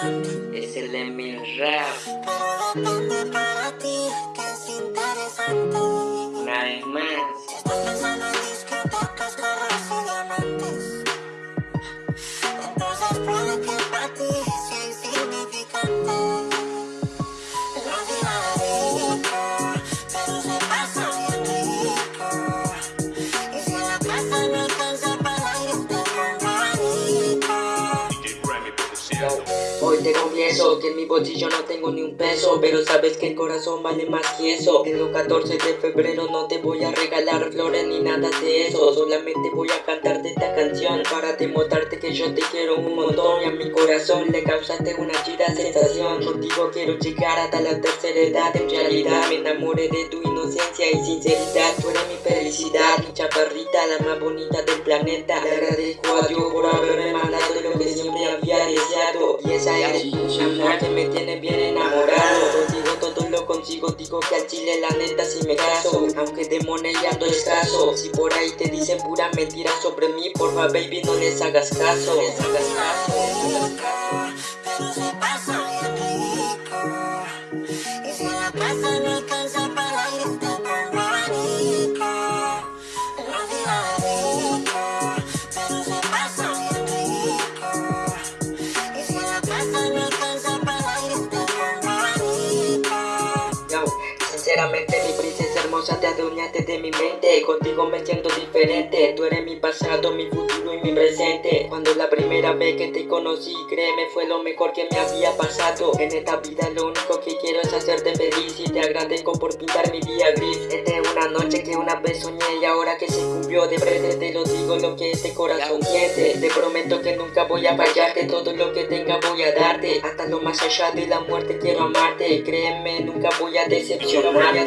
Es el Emil Rap. Pero depende para ti que es interesante. Que en mi bolsillo no tengo ni un peso Pero sabes que el corazón vale más que eso. En los 14 de febrero no te voy a regalar flores ni nada de eso. Solamente voy a cantarte esta canción Para demostrarte que yo te quiero un montón. Y a mi corazón le causaste una chida sensación. Contigo quiero llegar hasta la tercera edad En realidad. Me enamoré de tu inocencia y sinceridad. Tú eres mi felicidad, mi chaparrita, la más bonita del planeta. Le agradezco a Dios por haberme Que me tiene bien enamorado. Contigo todo lo consigo, digo que al chile la neta si me caso. Aunque de moneda ando escaso Si por ahí te dicen pura mentira sobre mí Porfa baby no les hagas caso. No les hagas caso, sinceramente mi princesa hermosa te adueñaste de mi mente. Contigo me siento diferente. Tú eres mi pasado, mi futuro y mi presente. Cuando la primera vez que te conocí Créeme fue lo mejor que me había pasado. En esta vida lo único que quiero es hacerte feliz Y te agradezco por pintar mi día gris. Esta es una noche que una vez soñé Y ahora que se cumplió de frente te lo digo lo que este corazón siente. Te prometo que nunca voy a fallarte Todo lo que tenga voy a darte. Hasta lo más allá de la muerte quiero amarte Créeme nunca voy a decepcionarte